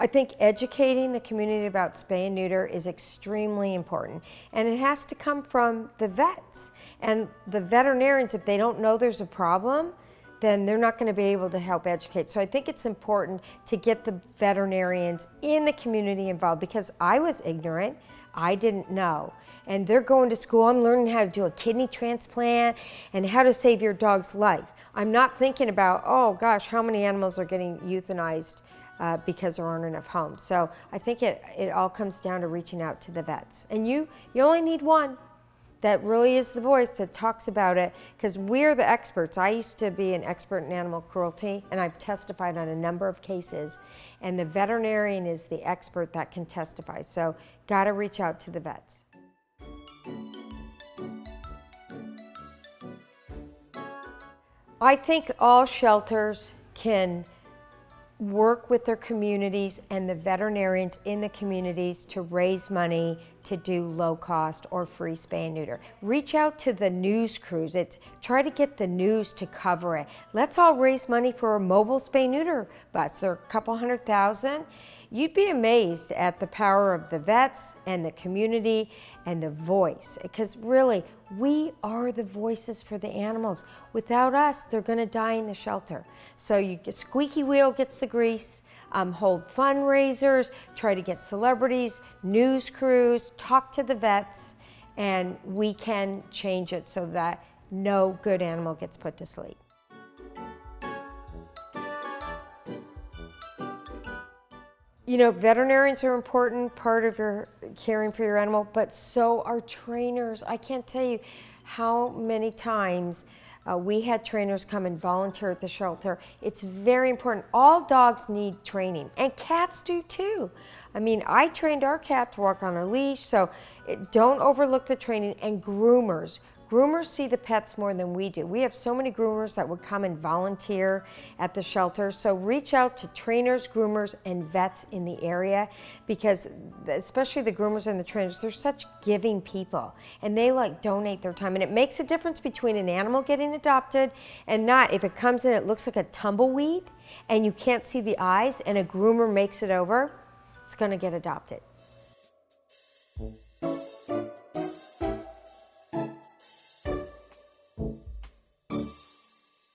I think educating the community about spay and neuter is extremely important. And it has to come from the vets. And the veterinarians, if they don't know there's a problem, then they're not going to be able to help educate. So I think it's important to get the veterinarians in the community involved because I was ignorant. I didn't know. And they're going to school, I'm learning how to do a kidney transplant and how to save your dog's life. I'm not thinking about, oh gosh, how many animals are getting euthanized uh, because there aren't enough homes. So I think it, it all comes down to reaching out to the vets. And you, you only need one that really is the voice that talks about it because we're the experts. I used to be an expert in animal cruelty and I've testified on a number of cases and the veterinarian is the expert that can testify. So got to reach out to the vets. I think all shelters can work with their communities and the veterinarians in the communities to raise money to do low cost or free spay and neuter. Reach out to the news crews. It's, try to get the news to cover it. Let's all raise money for a mobile spay neuter bus. They're a couple hundred thousand. You'd be amazed at the power of the vets and the community and the voice because really we are the voices for the animals. Without us, they're going to die in the shelter. So you get squeaky wheel gets the grease, um, hold fundraisers, try to get celebrities, news crews, talk to the vets, and we can change it so that no good animal gets put to sleep. You know, veterinarians are important part of your caring for your animal, but so are trainers. I can't tell you how many times uh, we had trainers come and volunteer at the shelter. It's very important. All dogs need training, and cats do too. I mean, I trained our cat to walk on a leash, so it, don't overlook the training. And groomers, Groomers see the pets more than we do. We have so many groomers that would come and volunteer at the shelter. So reach out to trainers, groomers, and vets in the area because especially the groomers and the trainers, they're such giving people and they like donate their time. And it makes a difference between an animal getting adopted and not. If it comes in, it looks like a tumbleweed and you can't see the eyes and a groomer makes it over, it's gonna get adopted.